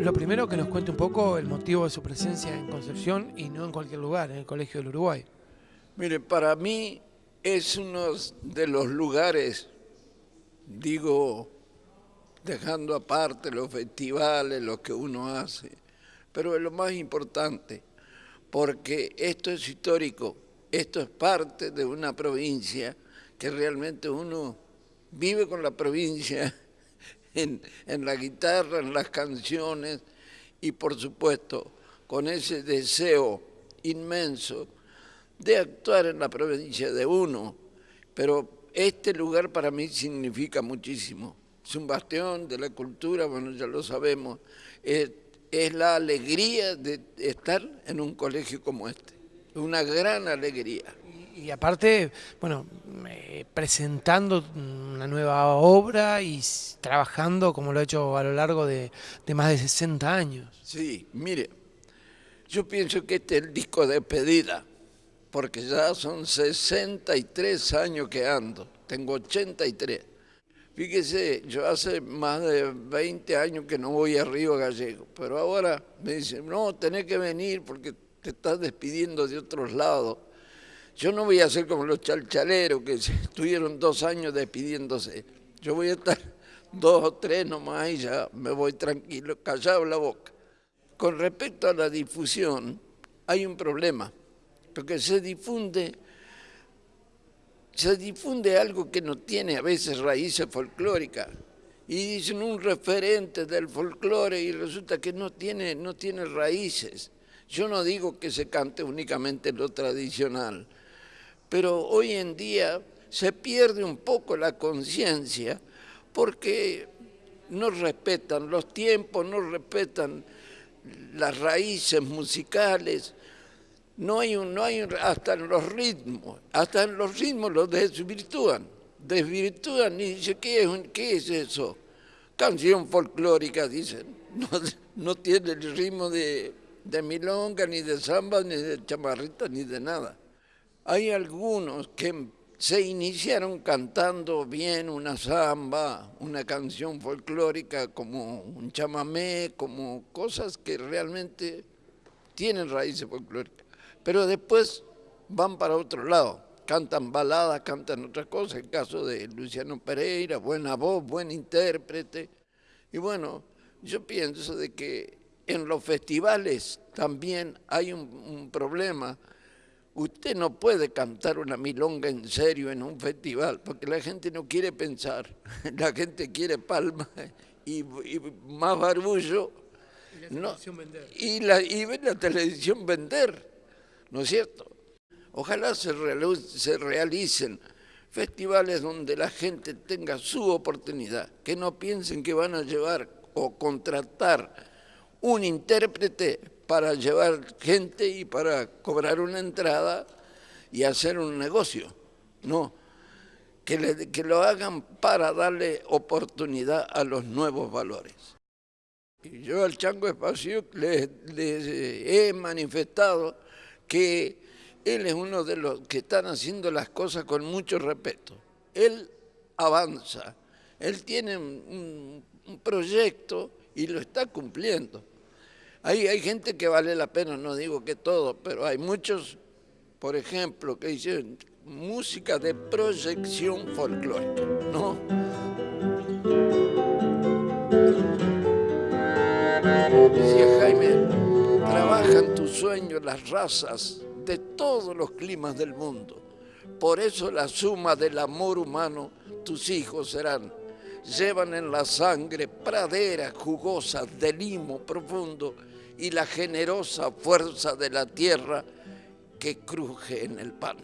lo primero que nos cuente un poco el motivo de su presencia en Concepción y no en cualquier lugar, en el Colegio del Uruguay. Mire, para mí es uno de los lugares, digo, dejando aparte los festivales, lo que uno hace, pero es lo más importante, porque esto es histórico, esto es parte de una provincia que realmente uno vive con la provincia en, la guitarra, en las canciones y por supuesto con ese deseo inmenso de actuar en la provincia de uno, pero este lugar para mí significa muchísimo. Es un bastión de la cultura, bueno, ya lo sabemos. Es, la alegría de estar en un colegio como este, una gran alegría y aparte, bueno, presentando una nueva obra y trabajando como lo ha hecho a lo largo de, más de 60 años. Sí, mire, yo pienso que este es el disco de despedida, porque ya son 63 años que ando, tengo 83. Fíjese, yo hace más de 20 años que no voy a Río Gallego, pero ahora me dicen, no, tenés que venir porque te estás despidiendo de otros lados yo no voy a ser como los chalchaleros que estuvieron dos años despidiéndose. Yo voy a estar dos o tres nomás y ya me voy tranquilo, callado la boca. Con respecto a la difusión, hay un problema, porque se difunde, se difunde algo que no tiene a veces raíces folclóricas. Y dicen un referente del folclore y resulta que no tiene, no tiene raíces. Yo no digo que se cante únicamente lo tradicional, pero hoy en día se pierde un poco la conciencia porque no respetan los tiempos, no respetan las raíces musicales, no hay, hasta en los ritmos, hasta en los ritmos los desvirtúan, desvirtúan y dicen, ¿qué es, qué es eso? Canción folclórica, dicen, no, no tiene el ritmo de, de milonga, ni de samba, ni de chamarrita, ni de nada. Hay algunos que se iniciaron cantando bien una samba, una canción folclórica como un chamamé, como cosas que realmente tienen raíces folclóricas, pero después van para otro lado, cantan baladas, cantan otras cosas, el caso de Luciano Pereira, buena voz, buen intérprete, y bueno, yo pienso de que en los festivales también hay un, un problema, Usted no puede cantar una milonga en serio en un festival, porque la gente no quiere pensar, la gente quiere palma y, más barbullo. Y la televisión vender. Y, la, y la televisión vender, ¿no es cierto? Ojalá se, se realicen festivales donde la gente tenga su oportunidad, que no piensen que van a llevar o contratar un intérprete para llevar gente y para cobrar una entrada y hacer un negocio. No, que, que lo hagan para darle oportunidad a los nuevos valores. Y yo al Chango Espacio les, he manifestado que él es uno de los que están haciendo las cosas con mucho respeto. Él avanza, él tiene un proyecto y lo está cumpliendo. Hay, gente que vale la pena, no digo que todo, pero hay muchos, por ejemplo, que dicen música de proyección folclórica, ¿no? Decía Jaime, trabajan tus sueños las razas de todos los climas del mundo. Por eso la suma del amor humano tus hijos serán. Llevan en la sangre praderas jugosas de limo profundo y la generosa fuerza de la tierra que cruje en el pan.